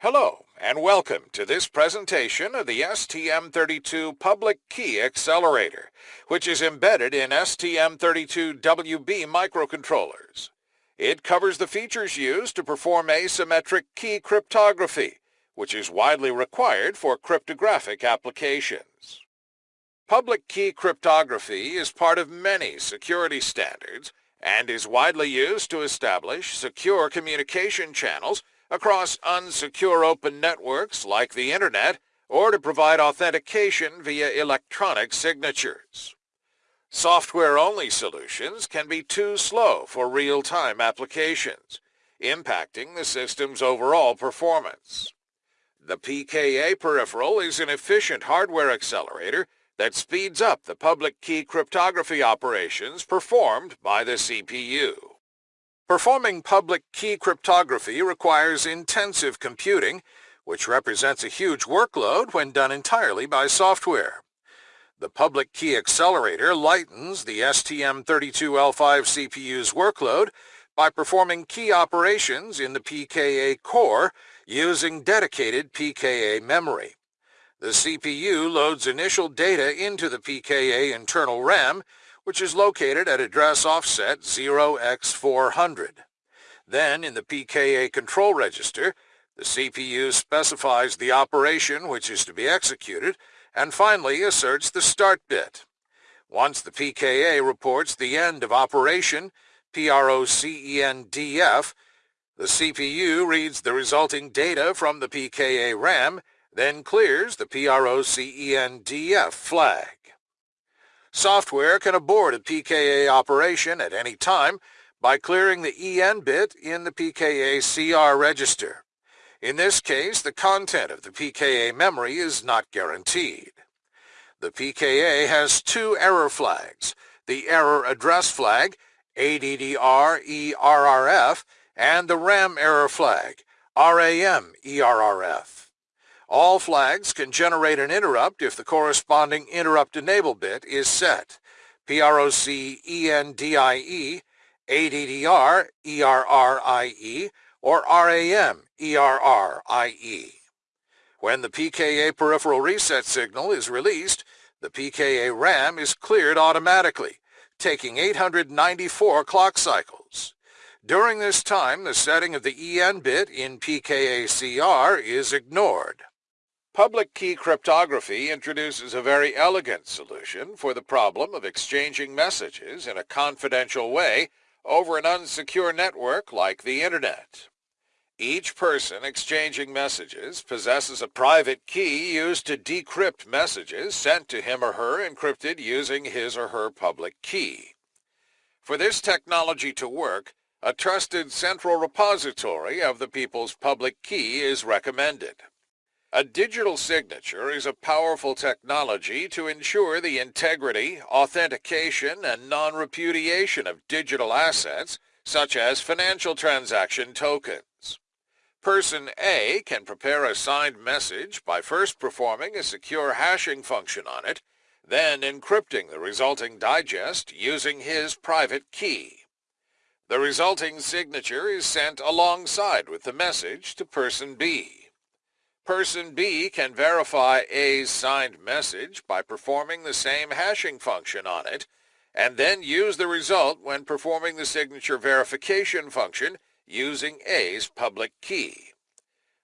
Hello, and welcome to this presentation of the STM32 Public Key Accelerator, which is embedded in STM32WB microcontrollers. It covers the features used to perform asymmetric key cryptography, which is widely required for cryptographic applications. Public key cryptography is part of many security standards and is widely used to establish secure communication channels across unsecure open networks like the Internet or to provide authentication via electronic signatures. Software-only solutions can be too slow for real-time applications, impacting the system's overall performance. The PKA peripheral is an efficient hardware accelerator that speeds up the public key cryptography operations performed by the CPU. Performing public key cryptography requires intensive computing, which represents a huge workload when done entirely by software. The public key accelerator lightens the STM32L5 CPU's workload by performing key operations in the PKA core using dedicated PKA memory. The CPU loads initial data into the PKA internal RAM which is located at address offset 0x400. Then, in the PKA control register, the CPU specifies the operation which is to be executed, and finally asserts the start bit. Once the PKA reports the end of operation, PROCENDF, the CPU reads the resulting data from the PKA RAM, then clears the PROCENDF flag. Software can abort a PKA operation at any time by clearing the EN bit in the PKA CR register. In this case, the content of the PKA memory is not guaranteed. The PKA has two error flags, the error address flag, ADDR-ERRF, and the RAM error flag, RAM-ERRF. All flags can generate an interrupt if the corresponding interrupt enable bit is set. PROC-ENDIE, ADDR, ERRIE, or RAM, ERRIE. When the PKA peripheral reset signal is released, the PKA RAM is cleared automatically, taking 894 clock cycles. During this time, the setting of the EN bit in PKA-CR is ignored. Public key cryptography introduces a very elegant solution for the problem of exchanging messages in a confidential way over an unsecure network like the Internet. Each person exchanging messages possesses a private key used to decrypt messages sent to him or her encrypted using his or her public key. For this technology to work, a trusted central repository of the people's public key is recommended. A digital signature is a powerful technology to ensure the integrity, authentication, and non-repudiation of digital assets, such as financial transaction tokens. Person A can prepare a signed message by first performing a secure hashing function on it, then encrypting the resulting digest using his private key. The resulting signature is sent alongside with the message to person B. Person B can verify A's signed message by performing the same hashing function on it, and then use the result when performing the signature verification function using A's public key.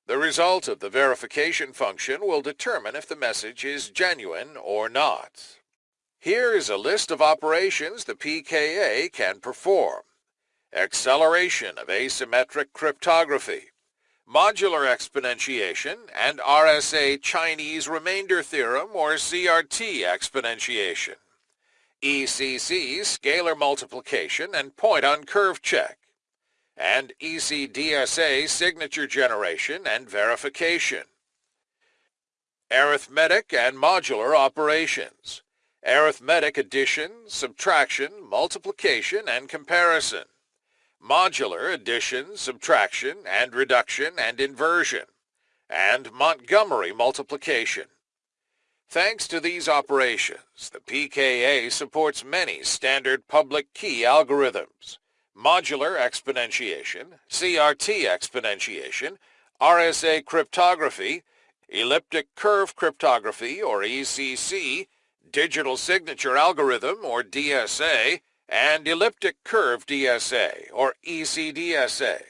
The result of the verification function will determine if the message is genuine or not. Here is a list of operations the PKA can perform. Acceleration of asymmetric cryptography modular exponentiation, and RSA Chinese remainder theorem or CRT exponentiation. ECC scalar multiplication and point on curve check, and ECDSA signature generation and verification. Arithmetic and modular operations, arithmetic addition, subtraction, multiplication, and comparison modular addition, subtraction, and reduction and inversion, and Montgomery multiplication. Thanks to these operations, the PKA supports many standard public key algorithms, modular exponentiation, CRT exponentiation, RSA cryptography, elliptic curve cryptography or ECC, digital signature algorithm or DSA, and elliptic curve DSA or ECDSA.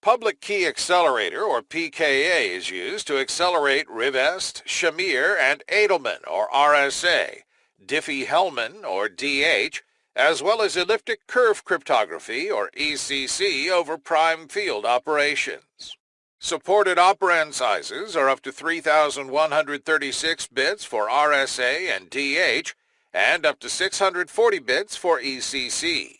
Public Key Accelerator, or PKA, is used to accelerate Rivest, Shamir, and Adleman, or RSA, Diffie-Hellman, or DH, as well as elliptic curve cryptography, or ECC, over prime field operations. Supported operand sizes are up to 3,136 bits for RSA and DH, and up to 640 bits for ECC.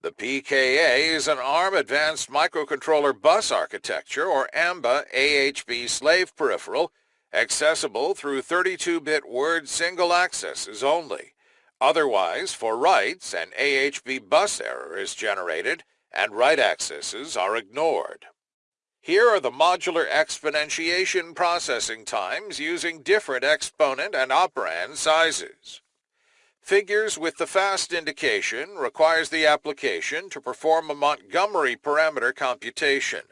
The PKA is an ARM Advanced Microcontroller Bus Architecture, or AMBA AHB slave peripheral, accessible through 32-bit word single accesses only. Otherwise, for writes, an AHB bus error is generated, and write accesses are ignored. Here are the modular exponentiation processing times using different exponent and operand sizes. Figures with the fast indication requires the application to perform a Montgomery parameter computation,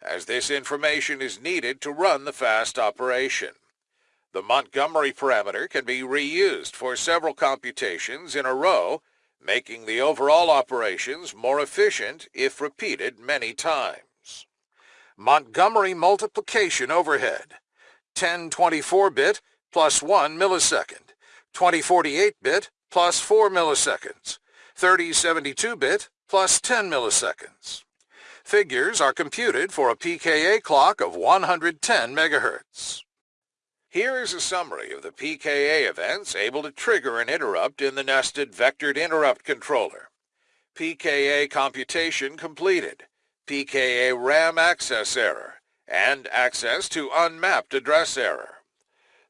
as this information is needed to run the fast operation. The Montgomery parameter can be reused for several computations in a row, making the overall operations more efficient if repeated many times. Montgomery multiplication overhead, 1024-bit plus 1 millisecond, 2048-bit plus 4 milliseconds, 3072-bit plus 10 milliseconds. Figures are computed for a PKA clock of 110 megahertz. Here is a summary of the PKA events able to trigger an interrupt in the nested vectored interrupt controller. PKA computation completed, PKA RAM access error, and access to unmapped address error.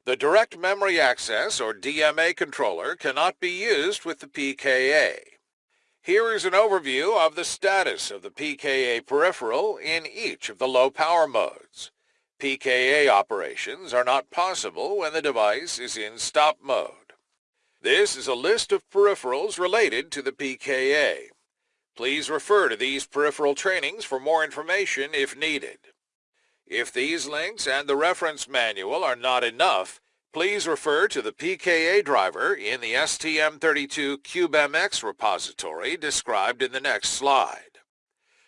The Direct Memory Access, or DMA controller, cannot be used with the PKA. Here is an overview of the status of the PKA peripheral in each of the low power modes. PKA operations are not possible when the device is in stop mode. This is a list of peripherals related to the PKA. Please refer to these peripheral trainings for more information if needed. If these links and the reference manual are not enough, please refer to the PKA driver in the STM32 CubeMX repository described in the next slide.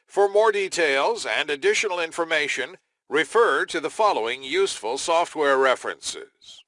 For more details and additional information, refer to the following useful software references.